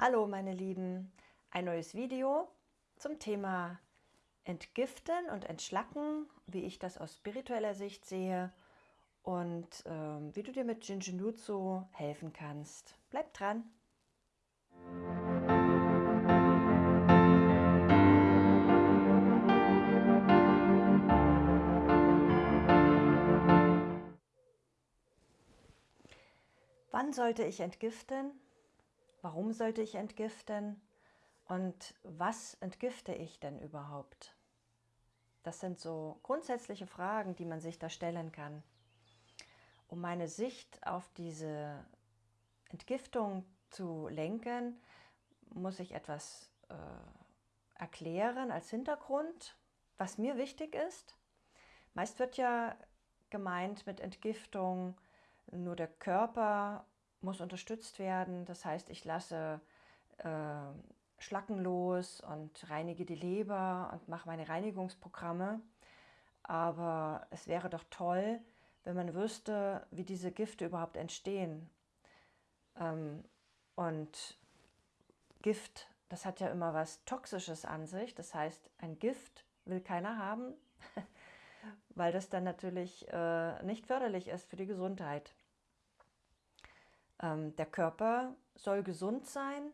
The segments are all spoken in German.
Hallo meine Lieben, ein neues Video zum Thema Entgiften und Entschlacken, wie ich das aus spiritueller Sicht sehe und äh, wie du dir mit Jinjinutsu helfen kannst. Bleib dran! Wann sollte ich entgiften? Warum sollte ich entgiften? Und was entgifte ich denn überhaupt? Das sind so grundsätzliche Fragen, die man sich da stellen kann. Um meine Sicht auf diese Entgiftung zu lenken, muss ich etwas äh, erklären als Hintergrund, was mir wichtig ist. Meist wird ja gemeint mit Entgiftung nur der Körper muss unterstützt werden. Das heißt, ich lasse äh, Schlacken los und reinige die Leber und mache meine Reinigungsprogramme. Aber es wäre doch toll, wenn man wüsste, wie diese Gifte überhaupt entstehen. Ähm, und Gift, das hat ja immer was Toxisches an sich. Das heißt, ein Gift will keiner haben, weil das dann natürlich äh, nicht förderlich ist für die Gesundheit. Ähm, der Körper soll gesund sein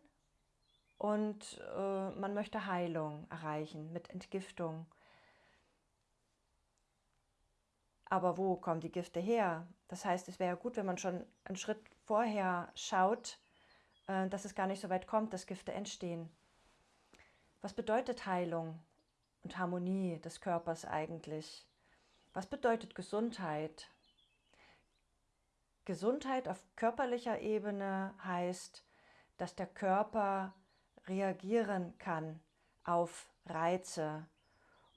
und äh, man möchte Heilung erreichen mit Entgiftung. Aber wo kommen die Gifte her? Das heißt, es wäre gut, wenn man schon einen Schritt vorher schaut, äh, dass es gar nicht so weit kommt, dass Gifte entstehen. Was bedeutet Heilung und Harmonie des Körpers eigentlich? Was bedeutet Gesundheit? Gesundheit auf körperlicher Ebene heißt, dass der Körper reagieren kann auf Reize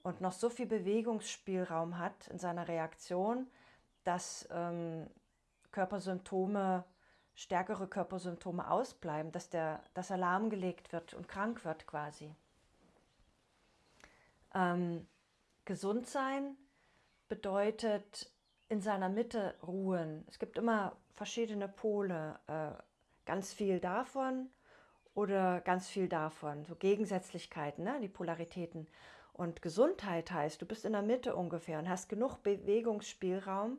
und noch so viel Bewegungsspielraum hat in seiner Reaktion, dass ähm, Körpersymptome, stärkere Körpersymptome ausbleiben, dass der das Alarm gelegt wird und krank wird quasi. Ähm, gesund sein bedeutet in seiner Mitte ruhen. Es gibt immer verschiedene Pole, äh, ganz viel davon oder ganz viel davon, so Gegensätzlichkeiten, ne? die Polaritäten. Und Gesundheit heißt, du bist in der Mitte ungefähr und hast genug Bewegungsspielraum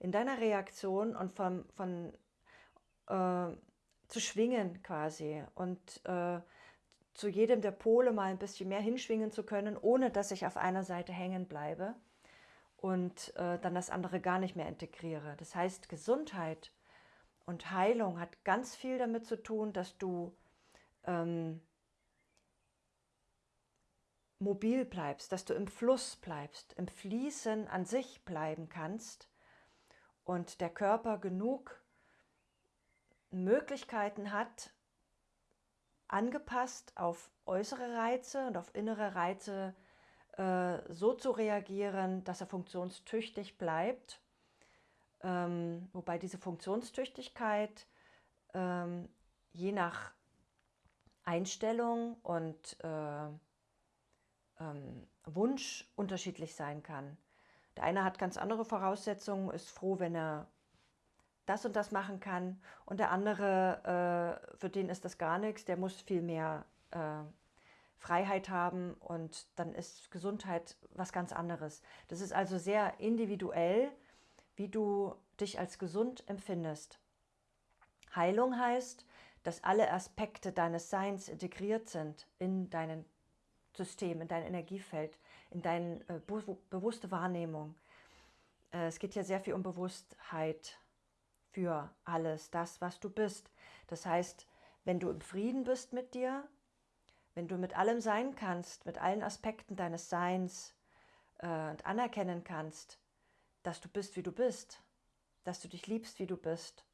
in deiner Reaktion und von, von äh, zu schwingen quasi und äh, zu jedem der Pole mal ein bisschen mehr hinschwingen zu können, ohne dass ich auf einer Seite hängen bleibe und äh, dann das andere gar nicht mehr integriere. Das heißt, Gesundheit und Heilung hat ganz viel damit zu tun, dass du ähm, mobil bleibst, dass du im Fluss bleibst, im Fließen an sich bleiben kannst und der Körper genug Möglichkeiten hat, angepasst auf äußere Reize und auf innere Reize äh, so zu reagieren, dass er funktionstüchtig bleibt. Ähm, wobei diese Funktionstüchtigkeit ähm, je nach Einstellung und äh, ähm, Wunsch unterschiedlich sein kann. Der eine hat ganz andere Voraussetzungen, ist froh, wenn er das und das machen kann und der andere, äh, für den ist das gar nichts, der muss viel mehr äh, Freiheit haben und dann ist Gesundheit was ganz anderes. Das ist also sehr individuell, wie du dich als gesund empfindest. Heilung heißt, dass alle Aspekte deines Seins integriert sind in dein System, in dein Energiefeld, in deine äh, bewusste Wahrnehmung. Äh, es geht ja sehr viel um Bewusstheit für alles, das, was du bist. Das heißt, wenn du im Frieden bist mit dir, wenn du mit allem sein kannst, mit allen Aspekten deines Seins äh, und anerkennen kannst, dass du bist, wie du bist, dass du dich liebst, wie du bist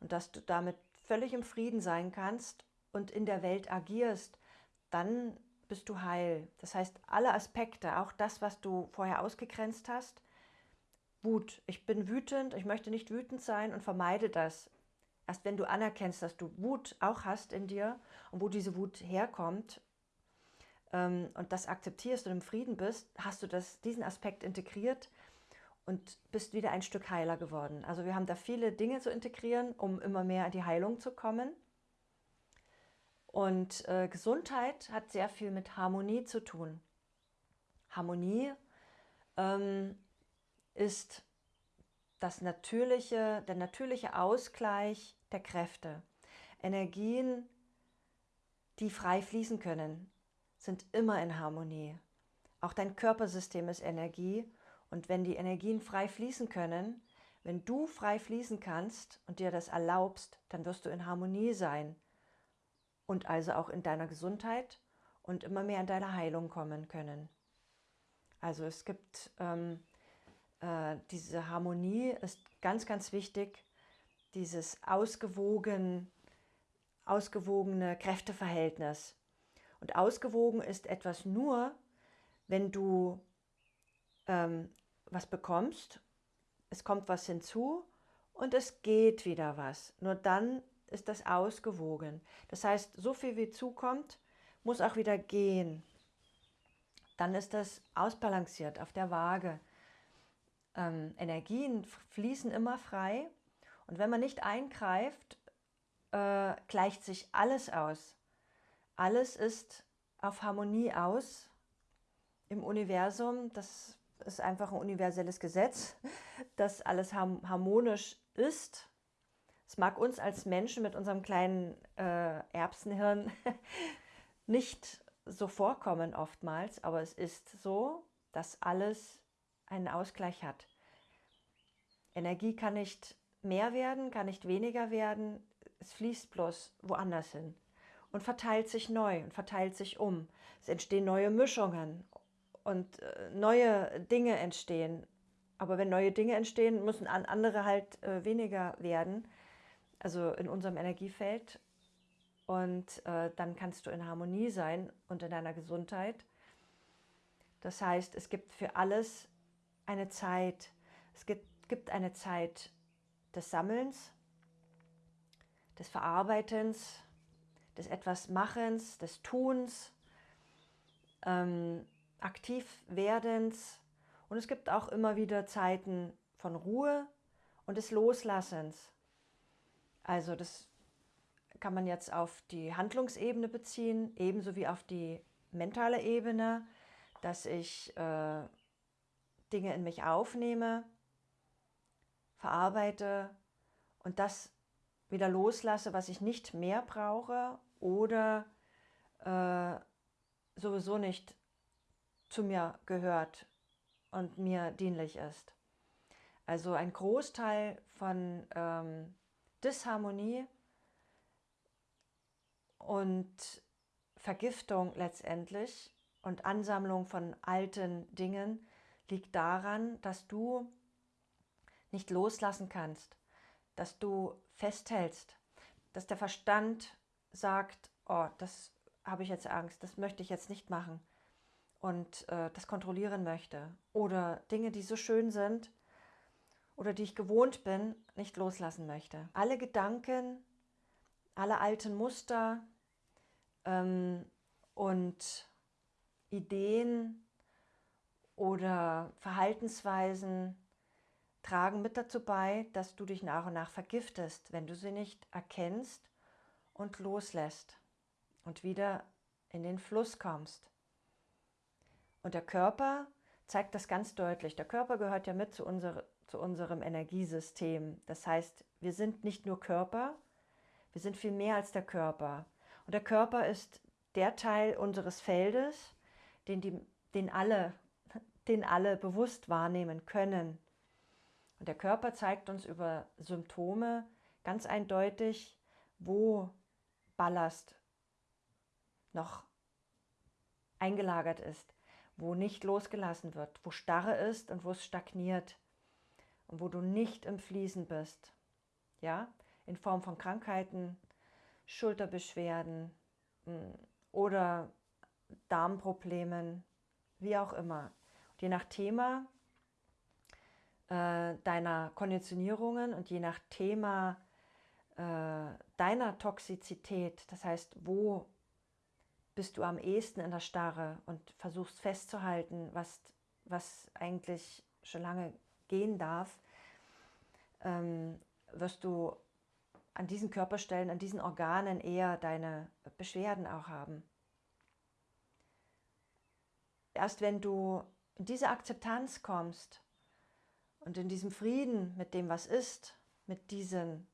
und dass du damit völlig im Frieden sein kannst und in der Welt agierst, dann bist du heil. Das heißt, alle Aspekte, auch das, was du vorher ausgegrenzt hast, Wut. Ich bin wütend, ich möchte nicht wütend sein und vermeide das. Erst wenn du anerkennst, dass du Wut auch hast in dir und wo diese Wut herkommt und das akzeptierst und im Frieden bist, hast du das, diesen Aspekt integriert und bist wieder ein Stück heiler geworden. Also wir haben da viele Dinge zu integrieren, um immer mehr in die Heilung zu kommen. Und äh, Gesundheit hat sehr viel mit Harmonie zu tun. Harmonie ähm, ist das natürliche, der natürliche Ausgleich der Kräfte. Energien, die frei fließen können, sind immer in Harmonie. Auch dein Körpersystem ist Energie und wenn die Energien frei fließen können, wenn du frei fließen kannst und dir das erlaubst, dann wirst du in Harmonie sein und also auch in deiner Gesundheit und immer mehr in deine Heilung kommen können. Also es gibt ähm, äh, diese Harmonie ist ganz, ganz wichtig, dieses ausgewogen, ausgewogene Kräfteverhältnis. Und ausgewogen ist etwas nur, wenn du ähm, was bekommst, es kommt was hinzu und es geht wieder was. Nur dann ist das ausgewogen. Das heißt, so viel wie zukommt, muss auch wieder gehen. Dann ist das ausbalanciert auf der Waage. Ähm, Energien fließen immer frei und wenn man nicht eingreift, äh, gleicht sich alles aus. Alles ist auf Harmonie aus im Universum. Das ist einfach ein universelles Gesetz, dass alles harmonisch ist. Es mag uns als Menschen mit unserem kleinen äh, Erbsenhirn nicht so vorkommen oftmals, aber es ist so, dass alles einen Ausgleich hat. Energie kann nicht mehr werden, kann nicht weniger werden, es fließt bloß woanders hin und verteilt sich neu und verteilt sich um. Es entstehen neue Mischungen und äh, neue Dinge entstehen. Aber wenn neue Dinge entstehen, müssen andere halt äh, weniger werden, also in unserem Energiefeld. Und äh, dann kannst du in Harmonie sein und in deiner Gesundheit. Das heißt, es gibt für alles eine Zeit. Es gibt, gibt eine Zeit des Sammelns, des Verarbeitens, des etwas Machens, des Tuns. Ähm, aktiv werdens und es gibt auch immer wieder Zeiten von Ruhe und des Loslassens. Also das kann man jetzt auf die Handlungsebene beziehen, ebenso wie auf die mentale Ebene, dass ich äh, Dinge in mich aufnehme, verarbeite und das wieder loslasse, was ich nicht mehr brauche oder äh, sowieso nicht zu mir gehört und mir dienlich ist. Also ein Großteil von ähm, Disharmonie und Vergiftung letztendlich und Ansammlung von alten Dingen liegt daran, dass du nicht loslassen kannst, dass du festhältst, dass der Verstand sagt, oh, das habe ich jetzt Angst, das möchte ich jetzt nicht machen und äh, das kontrollieren möchte oder Dinge, die so schön sind oder die ich gewohnt bin, nicht loslassen möchte. Alle Gedanken, alle alten Muster ähm, und Ideen oder Verhaltensweisen tragen mit dazu bei, dass du dich nach und nach vergiftest, wenn du sie nicht erkennst und loslässt und wieder in den Fluss kommst. Und der Körper zeigt das ganz deutlich. Der Körper gehört ja mit zu, unser, zu unserem Energiesystem. Das heißt, wir sind nicht nur Körper, wir sind viel mehr als der Körper. Und der Körper ist der Teil unseres Feldes, den, die, den, alle, den alle bewusst wahrnehmen können. Und der Körper zeigt uns über Symptome ganz eindeutig, wo Ballast noch eingelagert ist wo nicht losgelassen wird, wo Starre ist und wo es stagniert und wo du nicht im Fließen bist. Ja, in Form von Krankheiten, Schulterbeschwerden hm, oder Darmproblemen, wie auch immer. Und je nach Thema äh, deiner Konditionierungen und je nach Thema äh, deiner Toxizität, das heißt, wo bist du am ehesten in der Starre und versuchst festzuhalten, was, was eigentlich schon lange gehen darf, ähm, wirst du an diesen Körperstellen, an diesen Organen eher deine Beschwerden auch haben. Erst wenn du in diese Akzeptanz kommst und in diesem Frieden mit dem, was ist, mit diesen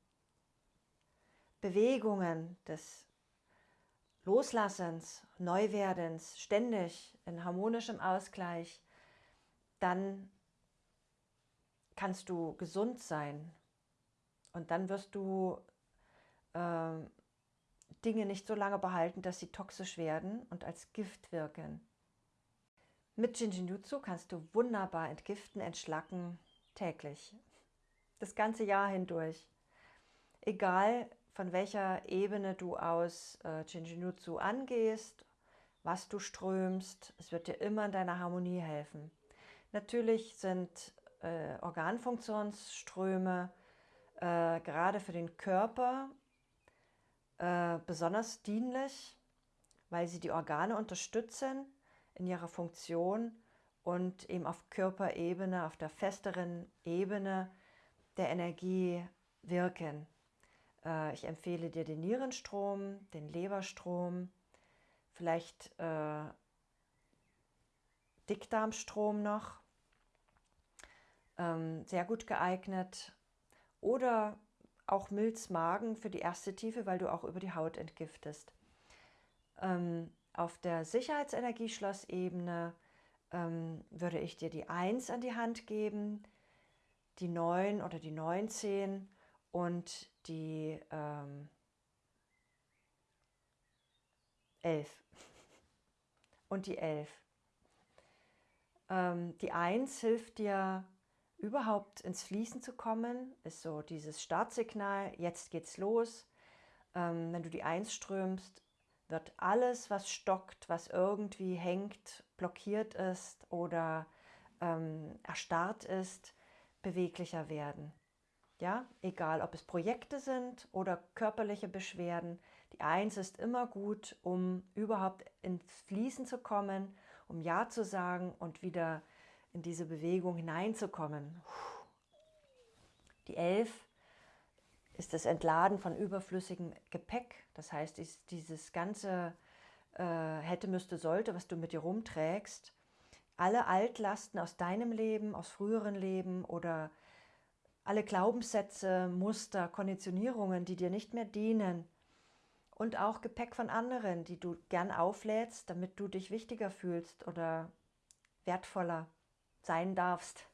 Bewegungen des Loslassens, Neuwerdens, ständig in harmonischem Ausgleich, dann kannst du gesund sein und dann wirst du äh, Dinge nicht so lange behalten, dass sie toxisch werden und als Gift wirken. Mit Jinjinjutsu kannst du wunderbar entgiften, entschlacken, täglich. Das ganze Jahr hindurch. Egal von welcher Ebene du aus äh, Jinjinjutsu angehst, was du strömst, es wird dir immer in deiner Harmonie helfen. Natürlich sind äh, Organfunktionsströme äh, gerade für den Körper äh, besonders dienlich, weil sie die Organe unterstützen in ihrer Funktion und eben auf Körperebene, auf der festeren Ebene der Energie wirken. Äh, ich empfehle dir den Nierenstrom, den Leberstrom, vielleicht äh, Dickdarmstrom noch, ähm, sehr gut geeignet. Oder auch Milzmagen für die erste Tiefe, weil du auch über die Haut entgiftest. Ähm, auf der Sicherheitsenergieschlossebene ähm, würde ich dir die 1 an die Hand geben, die 9 oder die 19 und die ähm, 11. Und die 11. Ähm, die 1 hilft dir überhaupt ins Fließen zu kommen, ist so dieses Startsignal, jetzt geht's los. Ähm, wenn du die 1 strömst, wird alles, was stockt, was irgendwie hängt, blockiert ist oder ähm, erstarrt ist, beweglicher werden. Ja, egal ob es Projekte sind oder körperliche Beschwerden, die Eins ist immer gut, um überhaupt ins Fließen zu kommen, um Ja zu sagen und wieder in diese Bewegung hineinzukommen. Die Elf ist das Entladen von überflüssigem Gepäck. Das heißt, dieses ganze äh, hätte, müsste, sollte, was du mit dir rumträgst, alle Altlasten aus deinem Leben, aus früheren Leben oder alle Glaubenssätze, Muster, Konditionierungen, die dir nicht mehr dienen und auch Gepäck von anderen, die du gern auflädst, damit du dich wichtiger fühlst oder wertvoller sein darfst.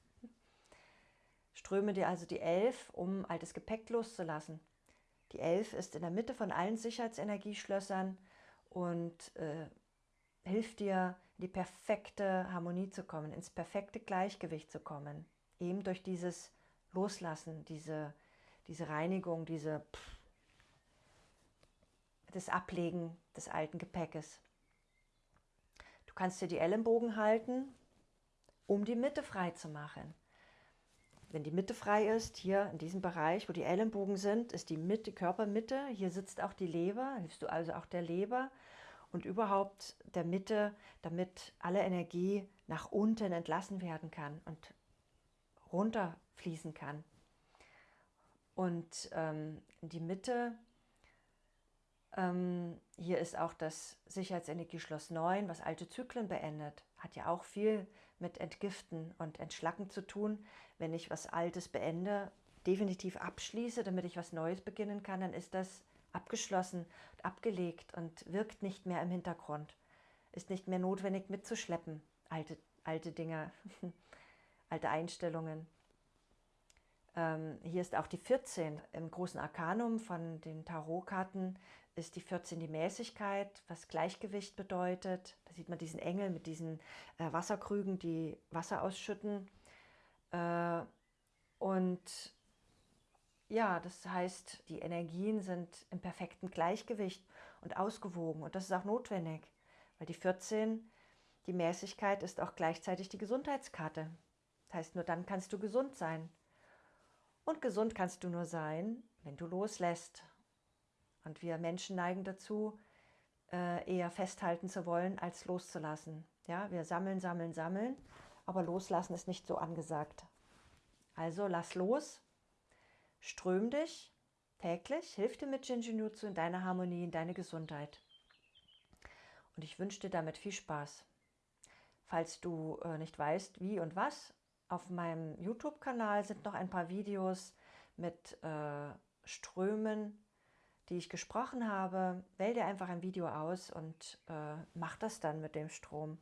Ströme dir also die Elf, um altes Gepäck loszulassen. Die Elf ist in der Mitte von allen Sicherheitsenergieschlössern und äh, hilft dir, in die perfekte Harmonie zu kommen, ins perfekte Gleichgewicht zu kommen. Eben durch dieses Loslassen, diese, diese Reinigung, diese pff, das Ablegen des alten Gepäckes. Du kannst dir die Ellenbogen halten, um die Mitte frei zu machen. Wenn die Mitte frei ist, hier in diesem Bereich, wo die Ellenbogen sind, ist die Mitte, Körpermitte. Hier sitzt auch die Leber, hilfst du also auch der Leber und überhaupt der Mitte, damit alle Energie nach unten entlassen werden kann und runterfließen kann. Und ähm, die Mitte, ähm, hier ist auch das Sicherheitsenergieschloss 9, was alte Zyklen beendet. Hat ja auch viel mit Entgiften und Entschlacken zu tun. Wenn ich was Altes beende, definitiv abschließe, damit ich was Neues beginnen kann, dann ist das abgeschlossen, abgelegt und wirkt nicht mehr im Hintergrund. Ist nicht mehr notwendig mitzuschleppen, alte, alte Dinge, alte Einstellungen. Ähm, hier ist auch die 14 im großen Arkanum von den Tarotkarten ist die 14 die Mäßigkeit, was Gleichgewicht bedeutet. Da sieht man diesen Engel mit diesen äh, Wasserkrügen, die Wasser ausschütten. Äh, und ja, das heißt, die Energien sind im perfekten Gleichgewicht und ausgewogen. Und das ist auch notwendig, weil die 14, die Mäßigkeit, ist auch gleichzeitig die Gesundheitskarte. Heißt, nur dann kannst du gesund sein. Und gesund kannst du nur sein, wenn du loslässt und wir Menschen neigen dazu, äh, eher festhalten zu wollen, als loszulassen. Ja, wir sammeln, sammeln, sammeln, aber loslassen ist nicht so angesagt. Also lass los, ström dich, täglich hilft dir mit Jinjinjutsu in deiner Harmonie, in deine Gesundheit. Und ich wünsche dir damit viel Spaß. Falls du äh, nicht weißt, wie und was, auf meinem YouTube-Kanal sind noch ein paar Videos mit äh, Strömen, die ich gesprochen habe. Wähl dir einfach ein Video aus und äh, mach das dann mit dem Strom.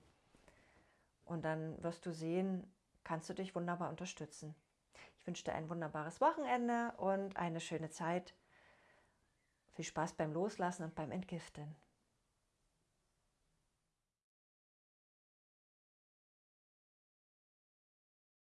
Und dann wirst du sehen, kannst du dich wunderbar unterstützen. Ich wünsche dir ein wunderbares Wochenende und eine schöne Zeit. Viel Spaß beim Loslassen und beim Entgiften.